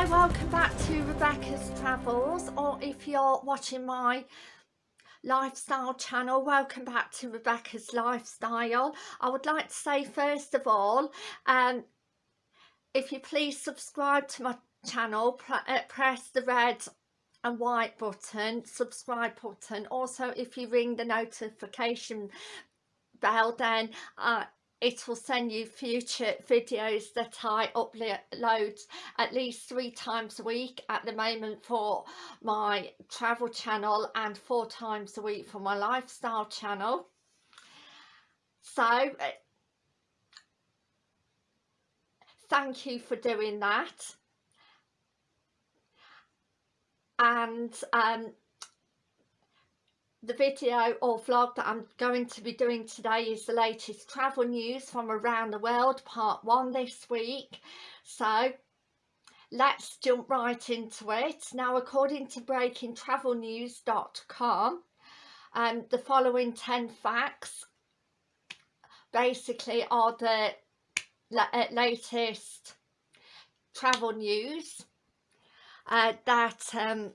Hi, welcome back to Rebecca's Travels or if you're watching my lifestyle channel welcome back to Rebecca's Lifestyle. I would like to say first of all um, if you please subscribe to my channel uh, press the red and white button subscribe button also if you ring the notification bell then uh, it will send you future videos that I upload at least three times a week at the moment for my travel channel and four times a week for my lifestyle channel. So uh, thank you for doing that. And um, the video or vlog that I'm going to be doing today is the latest travel news from around the world part one this week. So let's jump right into it. Now according to breakingtravelnews.com um, the following 10 facts basically are the uh, latest travel news uh, that um,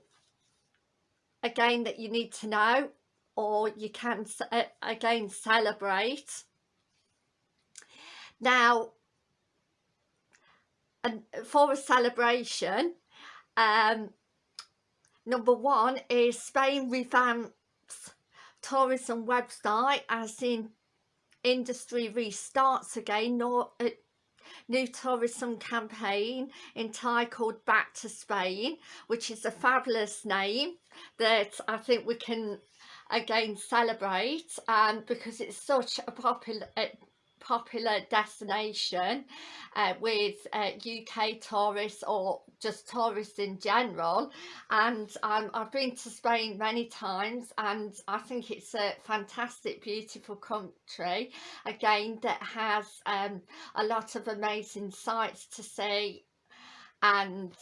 again that you need to know or you can uh, again celebrate. Now and for a celebration um number one is Spain revamps tourism website as in industry restarts again nor uh, new tourism campaign entitled Back to Spain, which is a fabulous name that I think we can again celebrate um, because it's such a popular popular destination uh, with uh, UK tourists or just tourists in general. And um, I've been to Spain many times and I think it's a fantastic beautiful country again that has um, a lot of amazing sights to see. And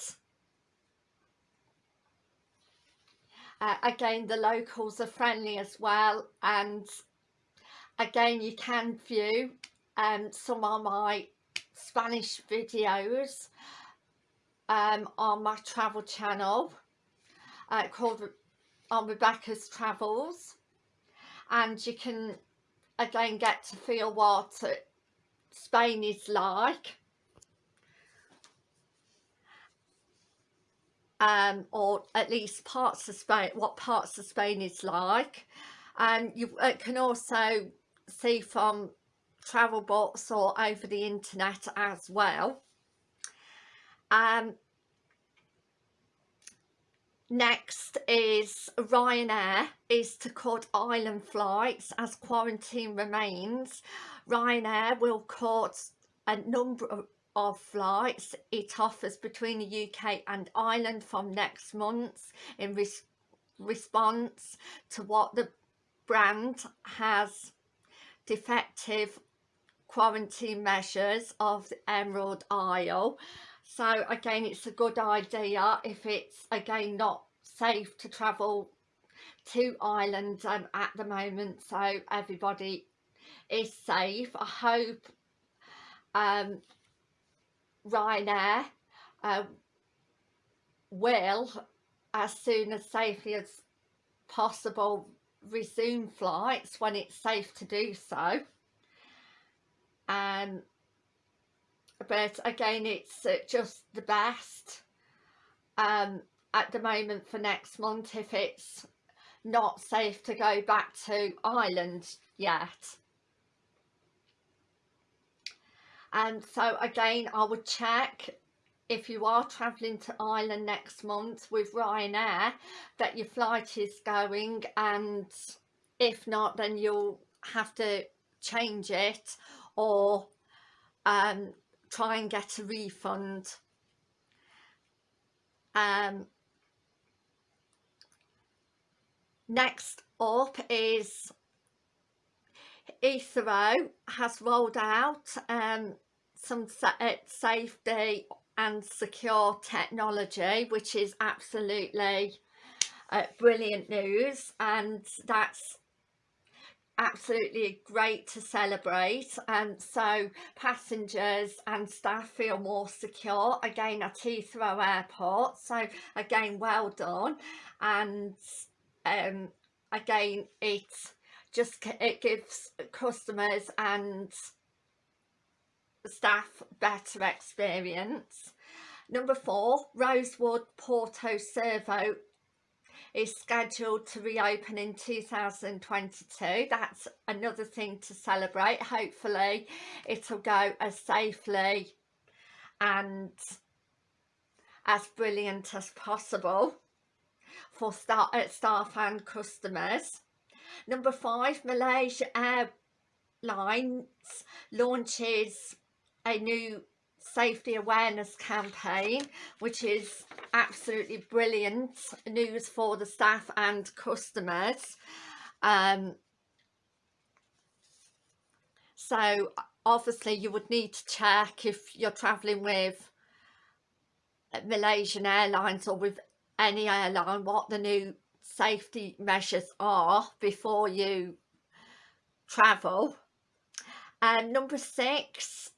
uh, again the locals are friendly as well and again you can view um, some of my Spanish videos um, on my travel channel uh, called on Rebecca's Travels. And you can again get to feel what Spain is like um, or at least parts of Spain, what parts of Spain is like. And you uh, can also see from travel bots or over the internet as well. Um next is ryanair is to cut island flights as quarantine remains. Ryanair will cut a number of flights it offers between the uk and ireland from next month in res response to what the brand has defective quarantine measures of the Emerald Isle. So again it's a good idea if it's again not safe to travel to Ireland um, at the moment so everybody is safe. I hope um, Ryanair uh, will as soon as safely as possible resume flights when it's safe to do so. Um but again it's uh, just the best. Um at the moment for next month if it's not safe to go back to Ireland yet and so again I would check if you are travelling to Ireland next month with Ryanair that your flight is going and if not then you'll have to change it or um, try and get a refund. Um, next up is Heathrow has rolled out um, some uh, safety and secure technology which is absolutely uh, brilliant news and that's absolutely great to celebrate. And so passengers and staff feel more secure. Again at Heathrow Airport so again well done. And um, again it just it gives customers and staff better experience. Number four Rosewood Porto Cervo is scheduled to reopen in 2022 that's another thing to celebrate. Hopefully it'll go as safely and as brilliant as possible for staff, uh, staff and customers. Number five Malaysia Airlines launches a new safety awareness campaign which is absolutely brilliant news for the staff and customers. Um, so obviously you would need to check if you're traveling with Malaysian Airlines or with any airline what the new safety measures are before you travel. And number six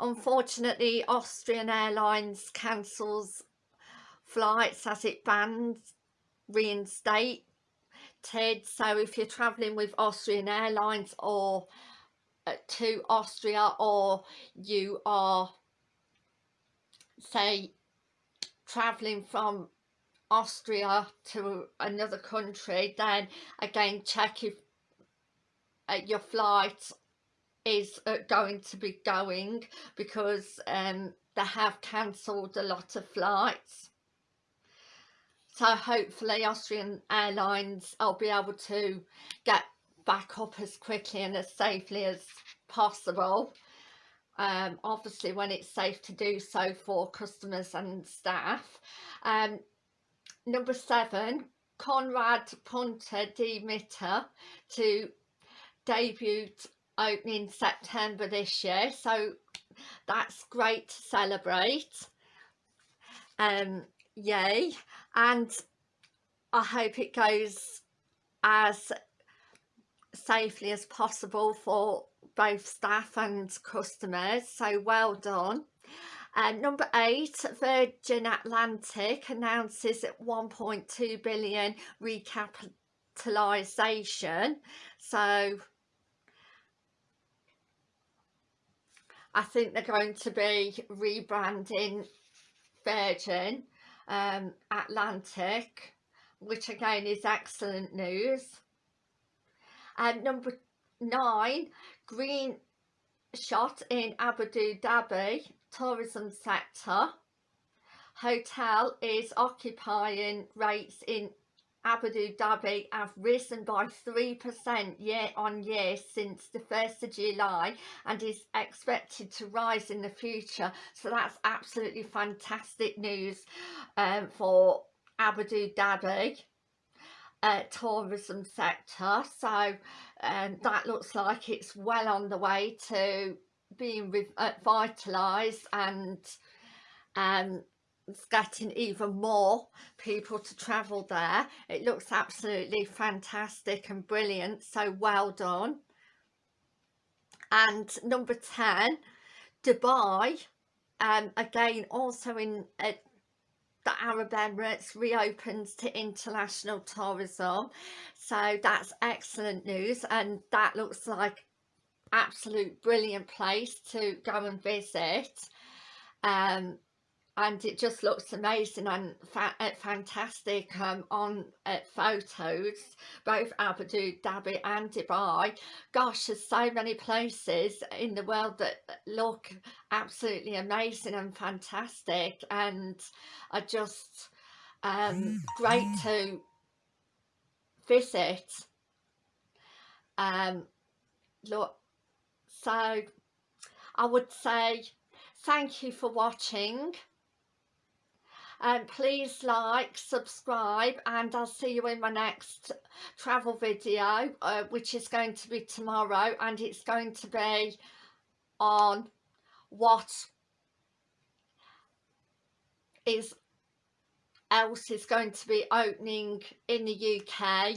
Unfortunately, Austrian Airlines cancels flights as it bans reinstate Ted. so if you're traveling with Austrian Airlines or uh, to Austria or you are say traveling from Austria to another country then again check if uh, your flight is uh, going to be going because um, they have cancelled a lot of flights. So hopefully Austrian Airlines I'll be able to get back up as quickly and as safely as possible. Um, obviously when it's safe to do so for customers and staff. Um, number seven Conrad Punter Demitter to debut opening September this year so that's great to celebrate. Um yay. And I hope it goes as safely as possible for both staff and customers. So well done. And number eight Virgin Atlantic announces at 1.2 billion recapitalisation so I think they're going to be rebranding Virgin um, Atlantic which again is excellent news. And number nine green shot in Abu Dhabi tourism sector. Hotel is occupying rates in Abu Dhabi have risen by 3% year on year since the 1st of July and is expected to rise in the future. So that's absolutely fantastic news um, for Abu Dhabi uh, tourism sector. So um, that looks like it's well on the way to being revitalised uh, and um, it's getting even more people to travel there. It looks absolutely fantastic and brilliant so well done. And number 10 Dubai um, again also in uh, the Arab Emirates reopens to international tourism. So that's excellent news and that looks like absolute brilliant place to go and visit. Um and it just looks amazing and fa uh, fantastic um, on uh, photos. Both Abu Dhabi and Dubai. Gosh there's so many places in the world that look absolutely amazing and fantastic and are just um, great to visit. Um, look so I would say thank you for watching um, please like subscribe and I'll see you in my next travel video uh, which is going to be tomorrow and it's going to be on what is else is going to be opening in the UK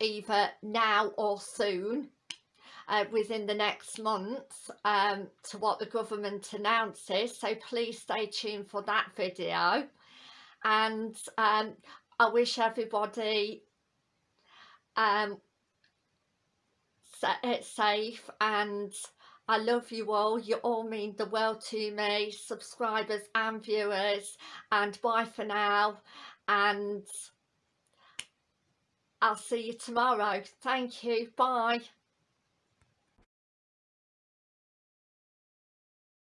either now or soon uh, within the next month um, to what the government announces. So please stay tuned for that video. And um, I wish everybody um, safe. And I love you all. You all mean the world to me subscribers and viewers. And bye for now. And I'll see you tomorrow. Thank you. Bye